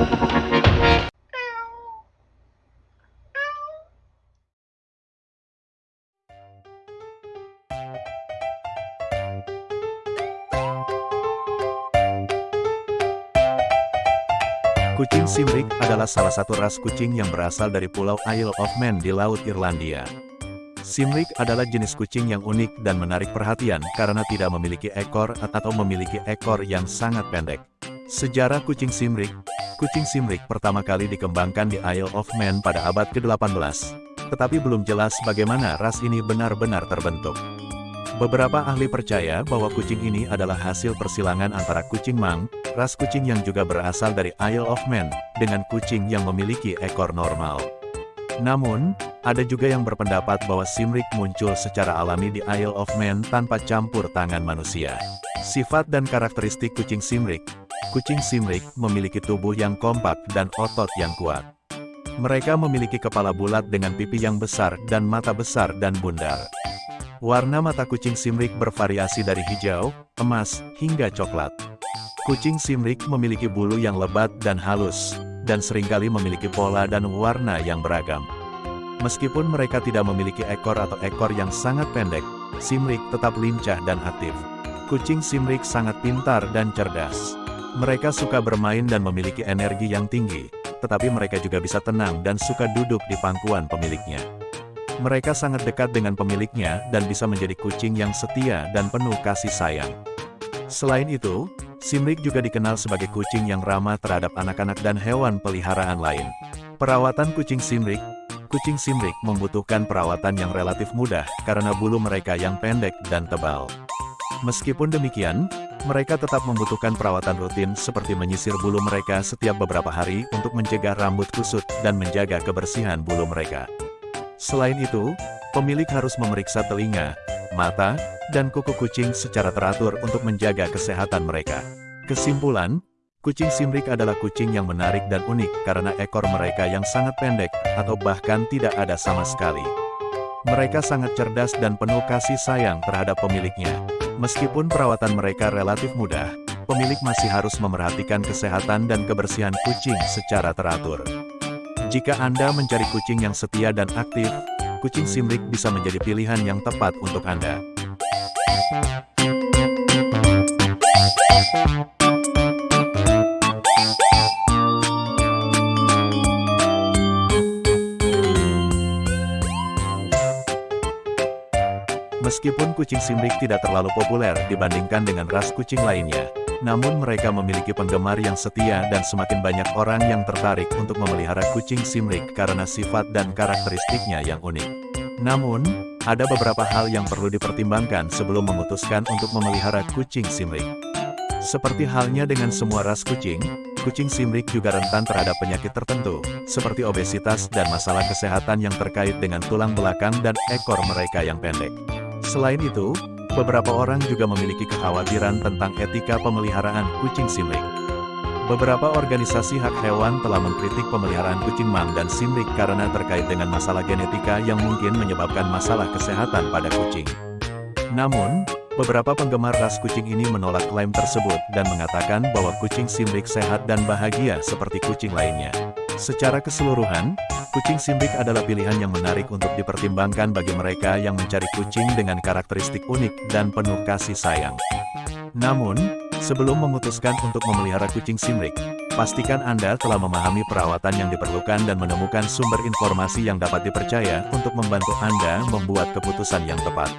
Kucing Simrik adalah salah satu ras kucing yang berasal dari Pulau Isle of Man di Laut Irlandia. Simrik adalah jenis kucing yang unik dan menarik perhatian karena tidak memiliki ekor atau memiliki ekor yang sangat pendek. Sejarah kucing Simrik Kucing Simrik pertama kali dikembangkan di Isle of Man pada abad ke-18. Tetapi belum jelas bagaimana ras ini benar-benar terbentuk. Beberapa ahli percaya bahwa kucing ini adalah hasil persilangan antara kucing Mang, ras kucing yang juga berasal dari Isle of Man, dengan kucing yang memiliki ekor normal. Namun, ada juga yang berpendapat bahwa Simrik muncul secara alami di Isle of Man tanpa campur tangan manusia. Sifat dan karakteristik kucing Simrik Kucing Simrik memiliki tubuh yang kompak dan otot yang kuat. Mereka memiliki kepala bulat dengan pipi yang besar dan mata besar dan bundar. Warna mata kucing Simrik bervariasi dari hijau, emas, hingga coklat. Kucing Simrik memiliki bulu yang lebat dan halus, dan sering kali memiliki pola dan warna yang beragam. Meskipun mereka tidak memiliki ekor atau ekor yang sangat pendek, Simrik tetap lincah dan aktif. Kucing Simrik sangat pintar dan cerdas. Mereka suka bermain dan memiliki energi yang tinggi, tetapi mereka juga bisa tenang dan suka duduk di pangkuan pemiliknya. Mereka sangat dekat dengan pemiliknya dan bisa menjadi kucing yang setia dan penuh kasih sayang. Selain itu, Simrik juga dikenal sebagai kucing yang ramah terhadap anak-anak dan hewan peliharaan lain. Perawatan kucing Simrik Kucing Simrik membutuhkan perawatan yang relatif mudah karena bulu mereka yang pendek dan tebal. Meskipun demikian, mereka tetap membutuhkan perawatan rutin seperti menyisir bulu mereka setiap beberapa hari untuk mencegah rambut kusut dan menjaga kebersihan bulu mereka. Selain itu, pemilik harus memeriksa telinga, mata, dan kuku kucing secara teratur untuk menjaga kesehatan mereka. Kesimpulan, kucing Simrik adalah kucing yang menarik dan unik karena ekor mereka yang sangat pendek, atau bahkan tidak ada sama sekali. Mereka sangat cerdas dan penuh kasih sayang terhadap pemiliknya. Meskipun perawatan mereka relatif mudah, pemilik masih harus memerhatikan kesehatan dan kebersihan kucing secara teratur. Jika Anda mencari kucing yang setia dan aktif, kucing Simrik bisa menjadi pilihan yang tepat untuk Anda. Meskipun kucing Simrik tidak terlalu populer dibandingkan dengan ras kucing lainnya, namun mereka memiliki penggemar yang setia dan semakin banyak orang yang tertarik untuk memelihara kucing Simrik karena sifat dan karakteristiknya yang unik. Namun, ada beberapa hal yang perlu dipertimbangkan sebelum memutuskan untuk memelihara kucing Simrik. Seperti halnya dengan semua ras kucing, kucing Simrik juga rentan terhadap penyakit tertentu, seperti obesitas dan masalah kesehatan yang terkait dengan tulang belakang dan ekor mereka yang pendek. Selain itu, beberapa orang juga memiliki kekhawatiran tentang etika pemeliharaan kucing simrik. Beberapa organisasi hak hewan telah mengkritik pemeliharaan kucing mang dan simrik karena terkait dengan masalah genetika yang mungkin menyebabkan masalah kesehatan pada kucing. Namun, beberapa penggemar ras kucing ini menolak klaim tersebut dan mengatakan bahwa kucing simrik sehat dan bahagia seperti kucing lainnya. Secara keseluruhan, kucing simbik adalah pilihan yang menarik untuk dipertimbangkan bagi mereka yang mencari kucing dengan karakteristik unik dan penuh kasih sayang. Namun, sebelum memutuskan untuk memelihara kucing simbik, pastikan Anda telah memahami perawatan yang diperlukan dan menemukan sumber informasi yang dapat dipercaya untuk membantu Anda membuat keputusan yang tepat.